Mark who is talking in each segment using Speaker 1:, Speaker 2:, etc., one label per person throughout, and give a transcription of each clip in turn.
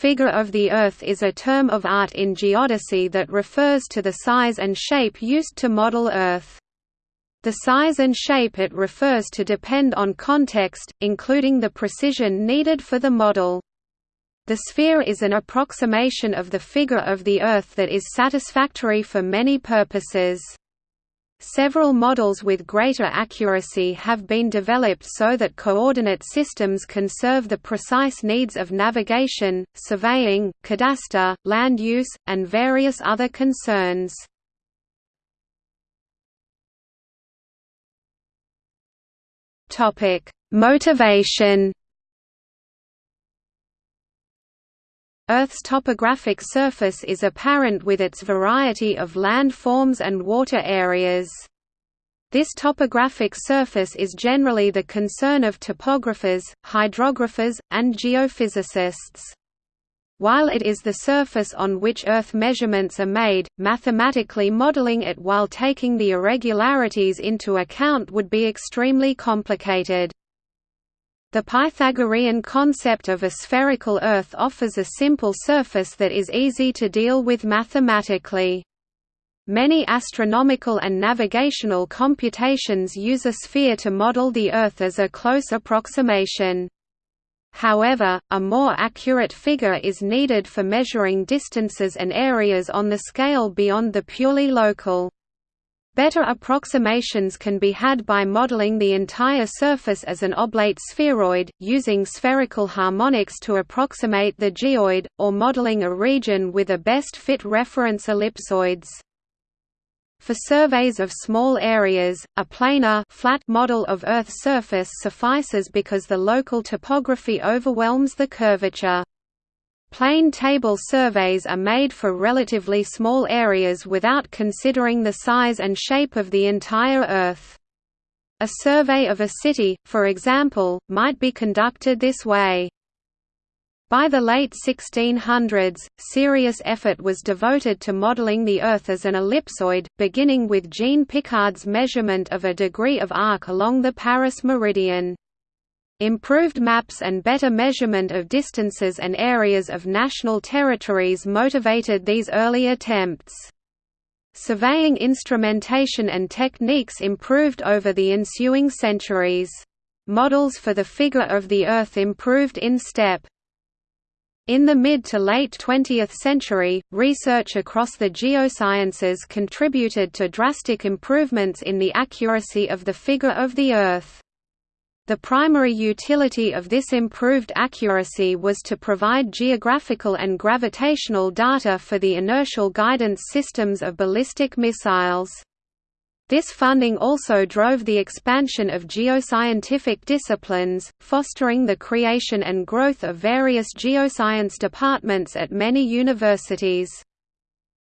Speaker 1: figure of the Earth is a term of art in geodesy that refers to the size and shape used to model Earth. The size and shape it refers to depend on context, including the precision needed for the model. The sphere is an approximation of the figure of the Earth that is satisfactory for many purposes. Several models with greater accuracy have been developed so that coordinate systems can serve the precise needs of navigation, surveying, cadastre, land use, and various other concerns. Motivation Earth's topographic surface is apparent with its variety of landforms and water areas. This topographic surface is generally the concern of topographers, hydrographers, and geophysicists. While it is the surface on which Earth measurements are made, mathematically modeling it while taking the irregularities into account would be extremely complicated. The Pythagorean concept of a spherical Earth offers a simple surface that is easy to deal with mathematically. Many astronomical and navigational computations use a sphere to model the Earth as a close approximation. However, a more accurate figure is needed for measuring distances and areas on the scale beyond the purely local. Better approximations can be had by modeling the entire surface as an oblate spheroid, using spherical harmonics to approximate the geoid, or modeling a region with a best fit reference ellipsoids. For surveys of small areas, a planar flat model of Earth's surface suffices because the local topography overwhelms the curvature. Plane table surveys are made for relatively small areas without considering the size and shape of the entire Earth. A survey of a city, for example, might be conducted this way. By the late 1600s, serious effort was devoted to modeling the Earth as an ellipsoid, beginning with Jean Picard's measurement of a degree of arc along the Paris meridian. Improved maps and better measurement of distances and areas of national territories motivated these early attempts. Surveying instrumentation and techniques improved over the ensuing centuries. Models for the figure of the Earth improved in step. In the mid to late 20th century, research across the geosciences contributed to drastic improvements in the accuracy of the figure of the Earth. The primary utility of this improved accuracy was to provide geographical and gravitational data for the inertial guidance systems of ballistic missiles. This funding also drove the expansion of geoscientific disciplines, fostering the creation and growth of various geoscience departments at many universities.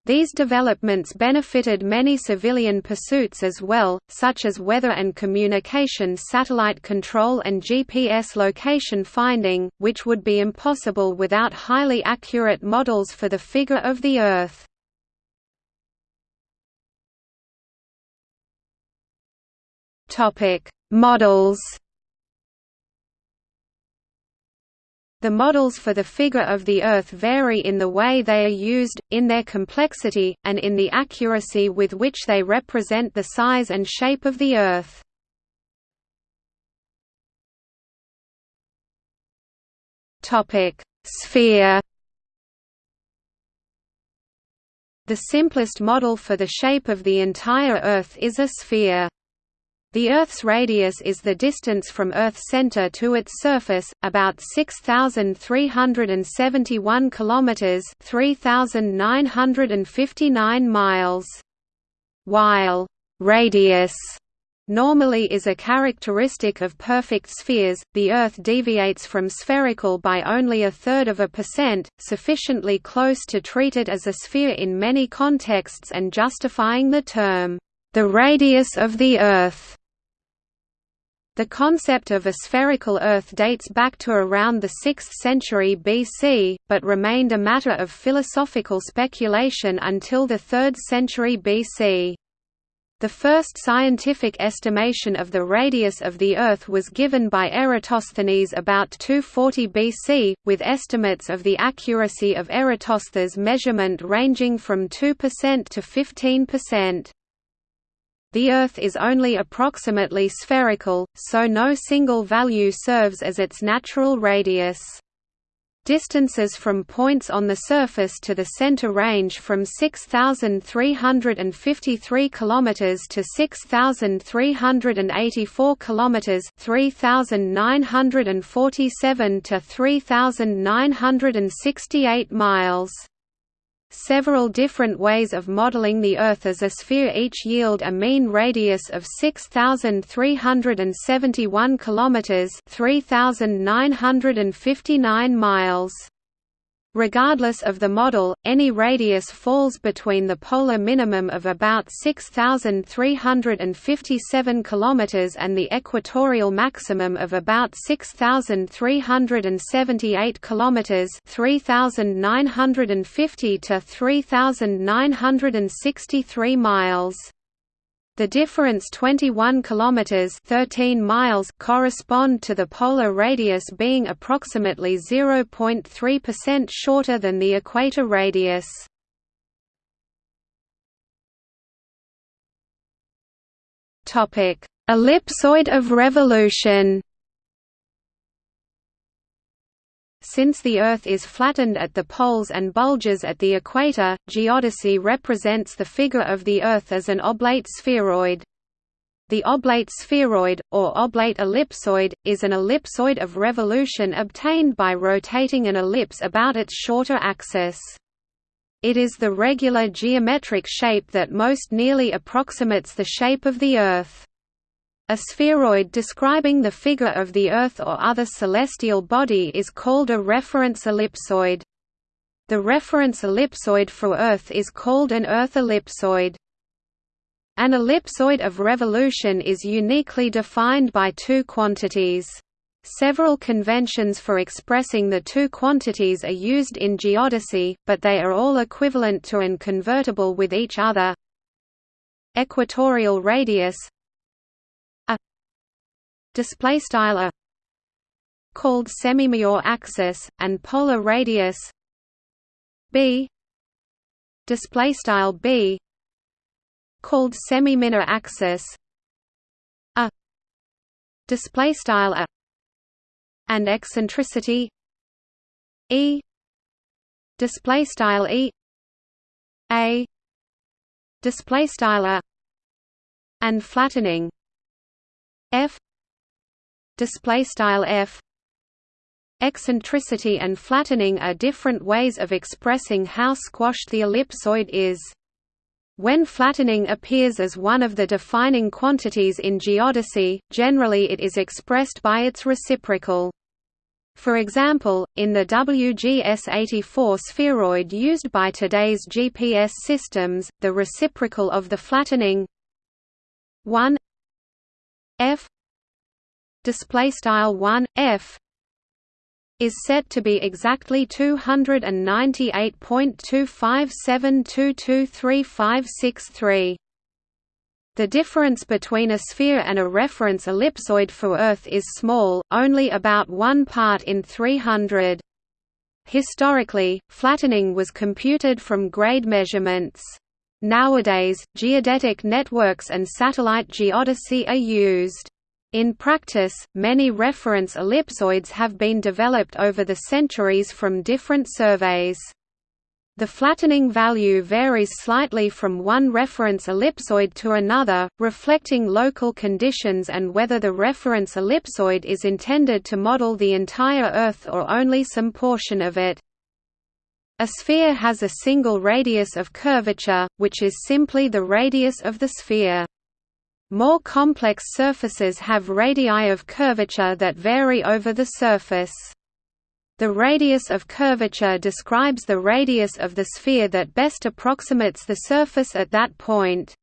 Speaker 1: These developments benefited many civilian pursuits as well, such as weather and communication satellite control and GPS location finding, which would be impossible without highly accurate models for the figure of the Earth. Models The models for the figure of the Earth vary in the way they are used, in their complexity, and in the accuracy with which they represent the size and shape of the Earth. Sphere The simplest model for the shape of the entire Earth is a sphere. The Earth's radius is the distance from Earth's center to its surface, about 6371 kilometers, 3959 miles. While radius normally is a characteristic of perfect spheres, the Earth deviates from spherical by only a third of a percent, sufficiently close to treat it as a sphere in many contexts and justifying the term, the radius of the Earth. The concept of a spherical Earth dates back to around the 6th century BC, but remained a matter of philosophical speculation until the 3rd century BC. The first scientific estimation of the radius of the Earth was given by Eratosthenes about 240 BC, with estimates of the accuracy of Eratosthenes' measurement ranging from 2% to 15%. The Earth is only approximately spherical, so no single value serves as its natural radius. Distances from points on the surface to the center range from 6353 km to 6384 km, 3947 to 3968 miles. Several different ways of modeling the Earth as a sphere each yield a mean radius of 6371 kilometers, 3959 miles. Regardless of the model, any radius falls between the polar minimum of about 6357 km and the equatorial maximum of about 6378 km 3950 to 3963 miles. The difference 21 kilometers 13 miles correspond to the polar radius being approximately 0.3% shorter than the equator radius. Topic: Ellipsoid of revolution. Since the Earth is flattened at the poles and bulges at the equator, geodesy represents the figure of the Earth as an oblate spheroid. The oblate spheroid, or oblate ellipsoid, is an ellipsoid of revolution obtained by rotating an ellipse about its shorter axis. It is the regular geometric shape that most nearly approximates the shape of the Earth. A spheroid describing the figure of the Earth or other celestial body is called a reference ellipsoid. The reference ellipsoid for Earth is called an Earth ellipsoid. An ellipsoid of revolution is uniquely defined by two quantities. Several conventions for expressing the two quantities are used in geodesy, but they are all equivalent to and convertible with each other. Equatorial radius display style a called semimajor axis and polar radius b. Display style b called semi-minor axis a. Display style a. And eccentricity e. Display style e a. Display style a. And flattening f display style f eccentricity and flattening are different ways of expressing how squashed the ellipsoid is when flattening appears as one of the defining quantities in geodesy, generally it is expressed by its reciprocal. For example, in the WGS-84 spheroid used by today's GPS systems, the reciprocal of the flattening 1 f display style 1 f is set to be exactly 298.257223563. The difference between a sphere and a reference ellipsoid for Earth is small, only about 1 part in 300. Historically, flattening was computed from grade measurements. Nowadays, geodetic networks and satellite geodesy are used. In practice, many reference ellipsoids have been developed over the centuries from different surveys. The flattening value varies slightly from one reference ellipsoid to another, reflecting local conditions and whether the reference ellipsoid is intended to model the entire Earth or only some portion of it. A sphere has a single radius of curvature, which is simply the radius of the sphere. More complex surfaces have radii of curvature that vary over the surface. The radius of curvature describes the radius of the sphere that best approximates the surface at that point.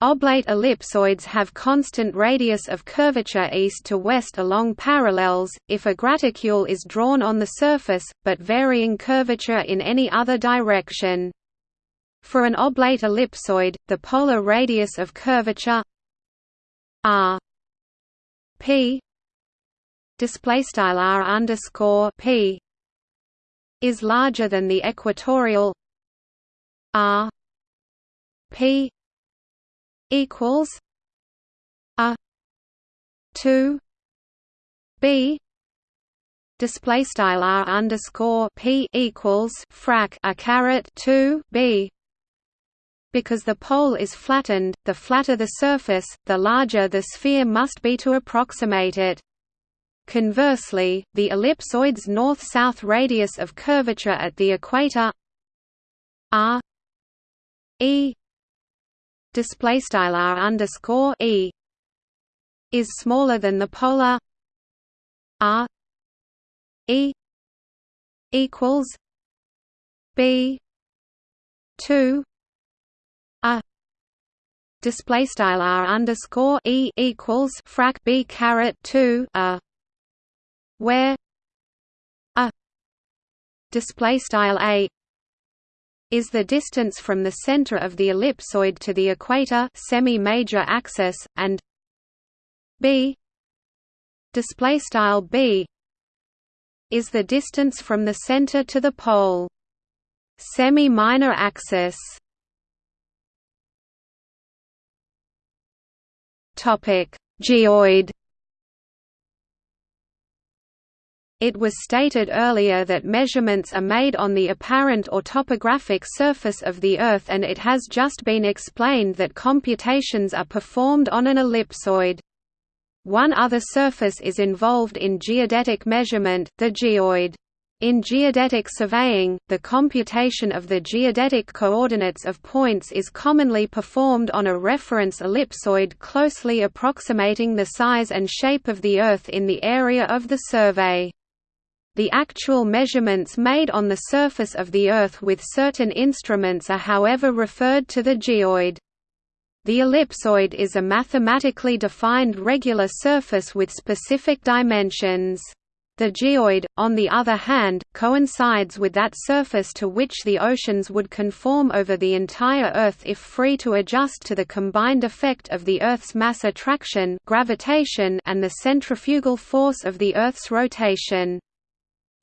Speaker 1: Oblate ellipsoids have constant radius of curvature east to west along parallels, if a graticule is drawn on the surface, but varying curvature in any other direction. For an oblate ellipsoid, the polar radius of curvature r p display style r underscore p is larger than the equatorial r p equals a 2 b display style r underscore p equals frac a caret 2 b because the pole is flattened, the flatter the surface, the larger the sphere must be to approximate it. Conversely, the ellipsoid's north-south radius of curvature at the equator r e display style r underscore e is smaller than the polar r e equals b two display style r underscore e equals frac b caret two a. Where a display style a is the distance from the center of the ellipsoid to the equator semi-major axis and b display style b is the distance from the center to the pole semi-minor axis topic geoid It was stated earlier that measurements are made on the apparent or topographic surface of the Earth and it has just been explained that computations are performed on an ellipsoid. One other surface is involved in geodetic measurement, the geoid. In geodetic surveying, the computation of the geodetic coordinates of points is commonly performed on a reference ellipsoid closely approximating the size and shape of the Earth in the area of the survey. The actual measurements made on the surface of the Earth with certain instruments are however referred to the geoid. The ellipsoid is a mathematically defined regular surface with specific dimensions. The geoid, on the other hand, coincides with that surface to which the oceans would conform over the entire Earth if free to adjust to the combined effect of the Earth's mass attraction gravitation and the centrifugal force of the Earth's rotation.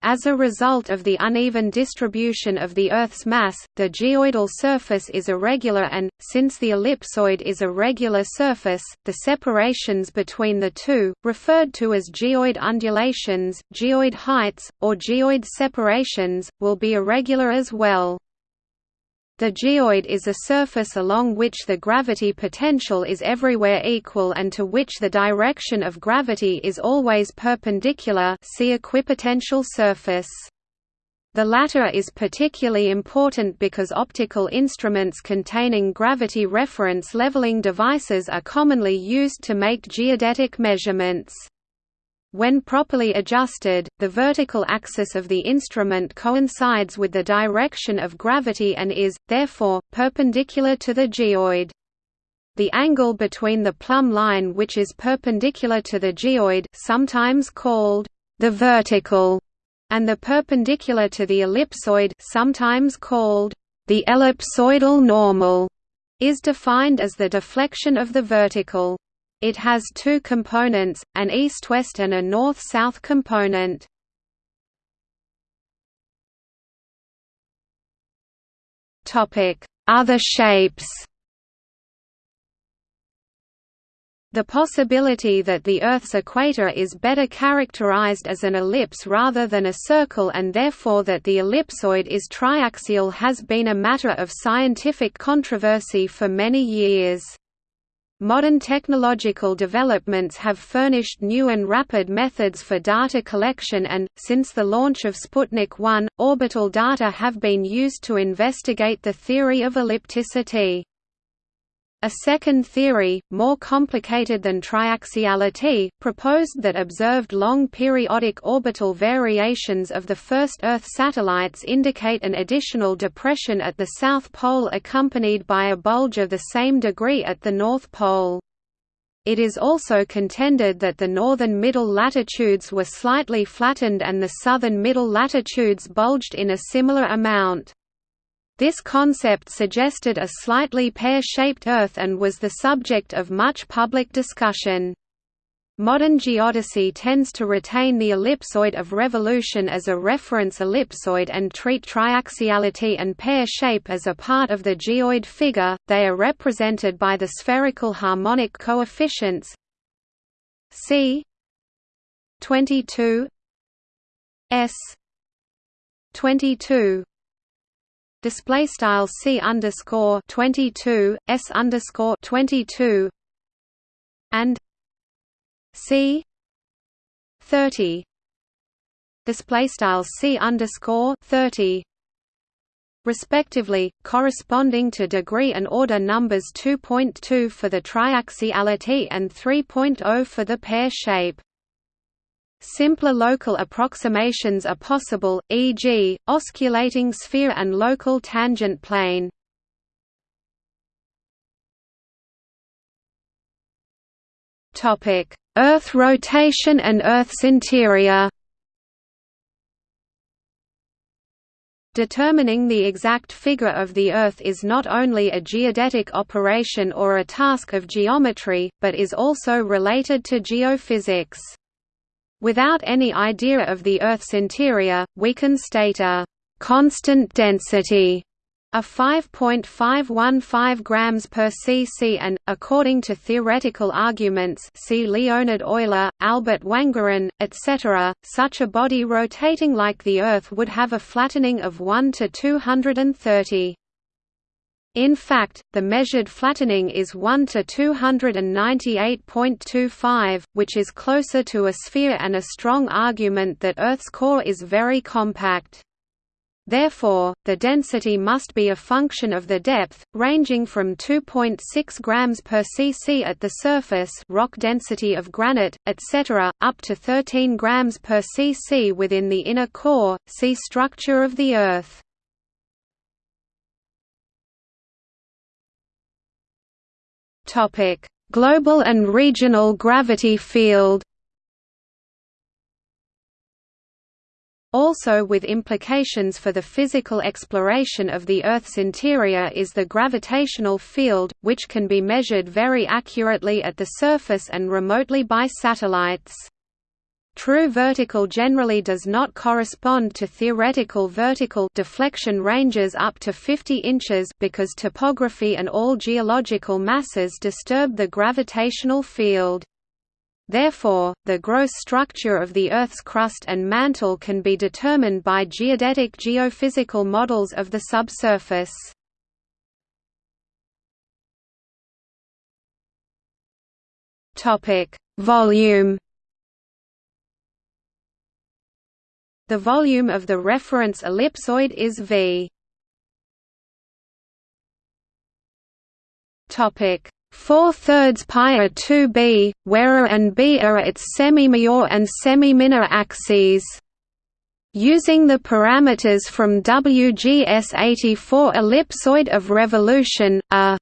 Speaker 1: As a result of the uneven distribution of the Earth's mass, the geoidal surface is irregular and, since the ellipsoid is a regular surface, the separations between the two, referred to as geoid undulations, geoid heights, or geoid separations, will be irregular as well. The geoid is a surface along which the gravity potential is everywhere equal and to which the direction of gravity is always perpendicular see equipotential surface. The latter is particularly important because optical instruments containing gravity reference leveling devices are commonly used to make geodetic measurements. When properly adjusted, the vertical axis of the instrument coincides with the direction of gravity and is, therefore, perpendicular to the geoid. The angle between the plumb line which is perpendicular to the geoid sometimes called the vertical and the perpendicular to the ellipsoid sometimes called the ellipsoidal normal is defined as the deflection of the vertical. It has two components, an east-west and a north-south component. Other shapes The possibility that the Earth's equator is better characterized as an ellipse rather than a circle and therefore that the ellipsoid is triaxial has been a matter of scientific controversy for many years. Modern technological developments have furnished new and rapid methods for data collection and, since the launch of Sputnik 1, orbital data have been used to investigate the theory of ellipticity. A second theory, more complicated than triaxiality, proposed that observed long periodic orbital variations of the first Earth satellites indicate an additional depression at the South Pole accompanied by a bulge of the same degree at the North Pole. It is also contended that the northern middle latitudes were slightly flattened and the southern middle latitudes bulged in a similar amount. This concept suggested a slightly pear-shaped Earth and was the subject of much public discussion. Modern geodesy tends to retain the ellipsoid of revolution as a reference ellipsoid and treat triaxiality and pear shape as a part of the geoid figure. They are represented by the spherical harmonic coefficients c 22 s 22 display style c underscore 22 s underscore 22 and C thirty display style C underscore thirty respectively, corresponding to degree and order numbers 2.2 for the triaxiality and 3.0 for the pear shape. Simpler local approximations are possible, e.g., osculating sphere and local tangent plane. Earth rotation and Earth's interior Determining the exact figure of the Earth is not only a geodetic operation or a task of geometry, but is also related to geophysics. Without any idea of the Earth's interior, we can state a «constant density» a 5.515 grams per cc and, according to theoretical arguments see Leonhard Euler, Albert Wangerin, etc., such a body rotating like the Earth would have a flattening of 1 to 230. In fact, the measured flattening is 1 to 298.25, which is closer to a sphere and a strong argument that Earth's core is very compact. Therefore, the density must be a function of the depth, ranging from 2.6 grams per cc at the surface rock density of granite, etc., up to 13 grams per cc within the inner core, see structure of the Earth. Global and regional gravity field Also with implications for the physical exploration of the Earth's interior is the gravitational field, which can be measured very accurately at the surface and remotely by satellites. True vertical generally does not correspond to theoretical vertical deflection ranges up to 50 inches because topography and all geological masses disturb the gravitational field. Therefore, the gross structure of the Earth's crust and mantle can be determined by geodetic geophysical models of the subsurface. Volume The volume of the reference ellipsoid is v. Topic 4 thirds pi are 2b, where a and b are its semi-major and semi-minor axes. Using the parameters from WGS 84 ellipsoid of revolution, a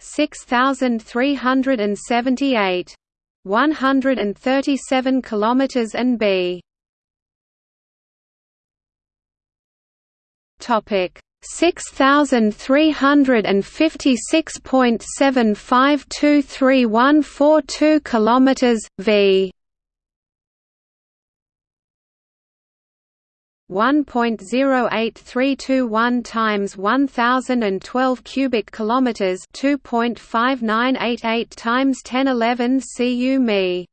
Speaker 1: 6378 137 kilometers and b. Topic 6356.752314 kilometers v 1.08321 times 1012 cubic kilometers 2.5988 times 1011 cu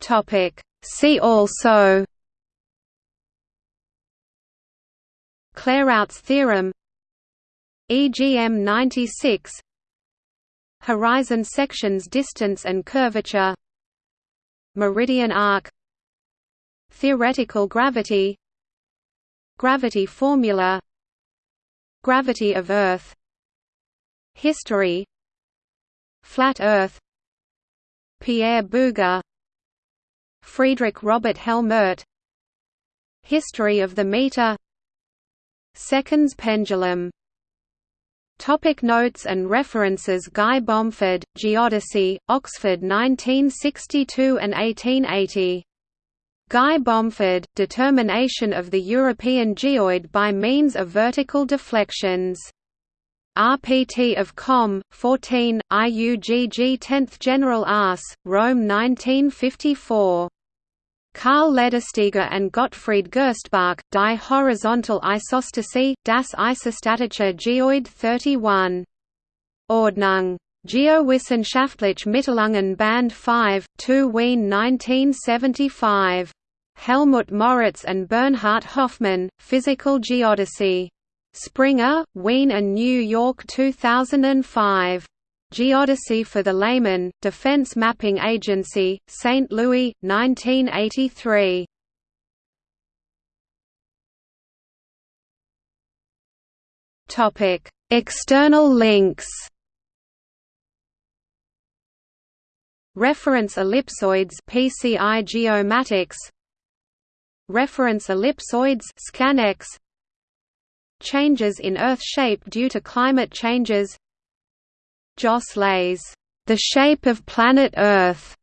Speaker 1: topic. See also Clairaut's theorem EGM 96 Horizon sections distance and curvature Meridian arc Theoretical gravity Gravity formula Gravity of Earth History Flat Earth Pierre Bouguer Friedrich Robert Helmert History of the meter Seconds pendulum Topic notes and references Guy Bomford, Geodesy, Oxford 1962 and 1880. Guy Bomford, Determination of the European geoid by means of vertical deflections. RPT of Com. 14, IUGG 10th General Ars, Rome 1954. Karl Ledersteger and Gottfried Gerstbach, Die Horizontal Isostasy, Das Isostatische Geoid 31. Ordnung. Geowissenschaftliche Mitteilungen Band 5, 2 Wien 1975. Helmut Moritz and Bernhard Hoffmann, Physical Geodesy. Springer, Wien and New York 2005. Geodesy for the Layman, Defense Mapping Agency, St. Louis, 1983. Topic: External links. Reference ellipsoids PCI Geomatics Reference ellipsoids Scanex Changes in Earth shape due to climate changes Jos Leys The Shape of Planet Earth,